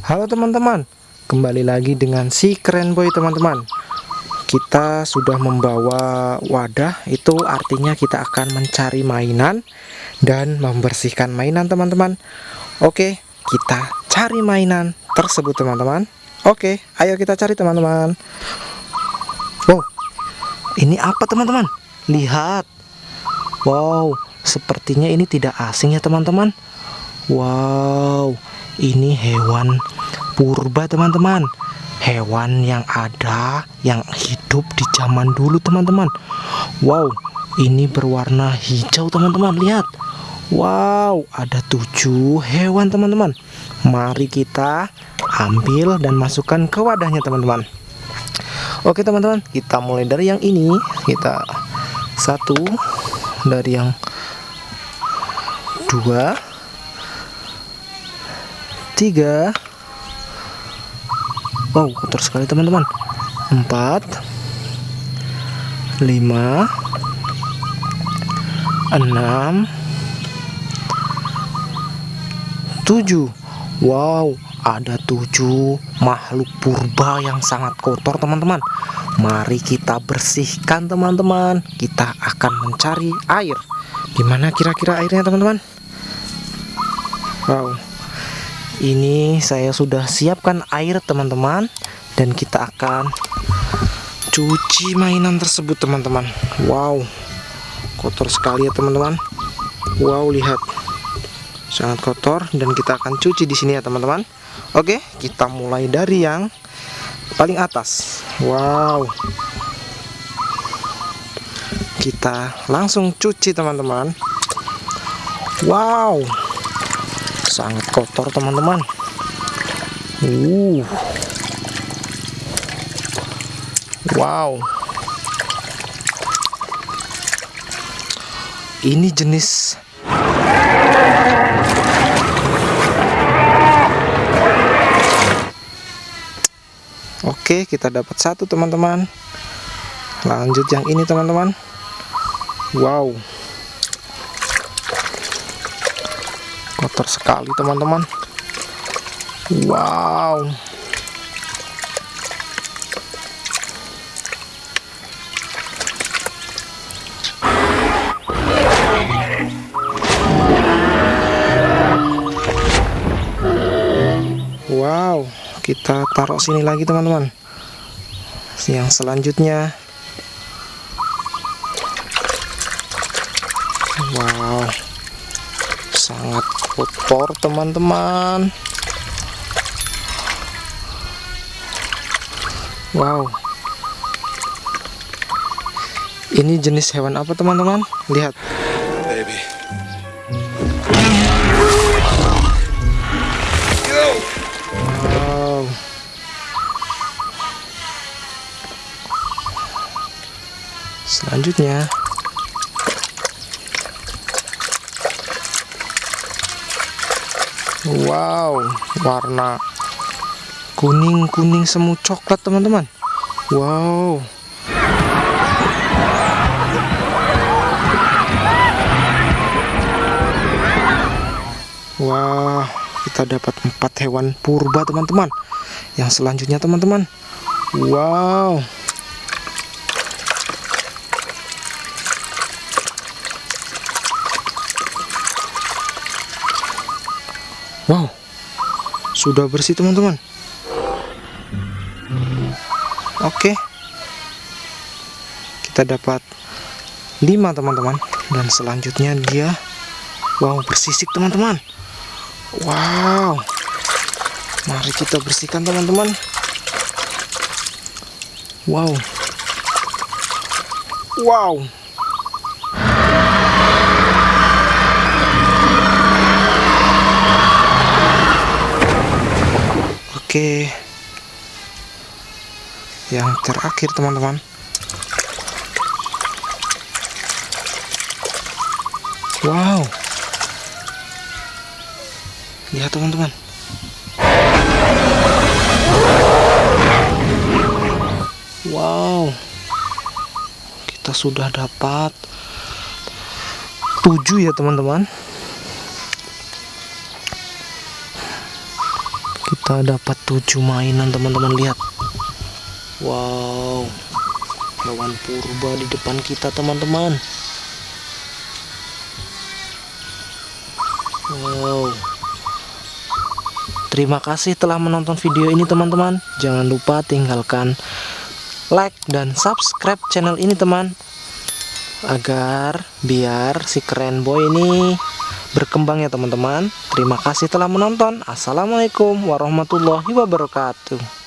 Halo teman-teman Kembali lagi dengan si keren boy teman-teman. Kita sudah membawa wadah Itu artinya kita akan mencari mainan Dan membersihkan mainan teman-teman. Oke kita cari mainan tersebut teman-teman. Oke ayo kita cari teman-teman. Wow Ini apa teman-teman? Lihat. Wow Sepertinya ini tidak asing ya teman-teman. Wow ini hewan purba teman-teman. Hewan yang ada yang hidup di zaman dulu teman-teman. Wow ini berwarna hijau teman-teman. Lihat. Wow ada tujuh hewan teman-teman. Mari kita ambil dan masukkan ke wadahnya teman-teman. Oke teman-teman kita mulai dari yang ini. Kita satu dari yang dua tiga. Wow kotor sekali teman-teman. Empat. Lima. Enam. Tujuh. Wow ada tujuh makhluk purba yang sangat kotor teman-teman. Mari kita bersihkan teman-teman. Kita akan mencari air. Gimana kira-kira airnya teman-teman? Wow ini saya sudah siapkan air teman-teman. Dan kita akan cuci mainan tersebut teman-teman. Wow kotor sekali ya teman-teman. Wow lihat. Sangat kotor. Dan kita akan cuci di sini ya teman-teman. Oke kita mulai dari yang paling atas. Wow. Kita langsung cuci teman-teman. Wow sangat kotor teman-teman. Uh. Wow. Ini jenis Oke kita dapat satu teman-teman. Lanjut yang ini teman-teman. Wow kotor sekali teman-teman. Wow. Wow kita taruh sini lagi teman-teman. Yang selanjutnya. Wow sangat kotor teman-teman. Wow. Ini jenis hewan apa teman-teman? Lihat. Baby. Wow. Selanjutnya Wow, warna kuning-kuning semu coklat teman-teman. Wow. Wah, kita dapat empat hewan purba teman-teman. Yang selanjutnya teman-teman. Wow. Wow, sudah bersih teman-teman. Oke, kita dapat 5 teman-teman, dan selanjutnya dia, wow bersisik teman-teman. Wow, mari kita bersihkan teman-teman. Wow, wow. Oke. Yang terakhir, teman-teman. Wow. Lihat, teman-teman. Wow. Kita sudah dapat tujuh ya, teman-teman. Kita dapat tujuh mainan teman-teman? Lihat. Wow. Hewan purba di depan kita teman-teman. Wow. Terima kasih telah menonton video ini teman-teman. Jangan lupa tinggalkan like dan subscribe channel ini teman. Agar biar si keren boy ini berkembang ya teman-teman. Terima kasih telah menonton. Assalamualaikum warahmatullahi wabarakatuh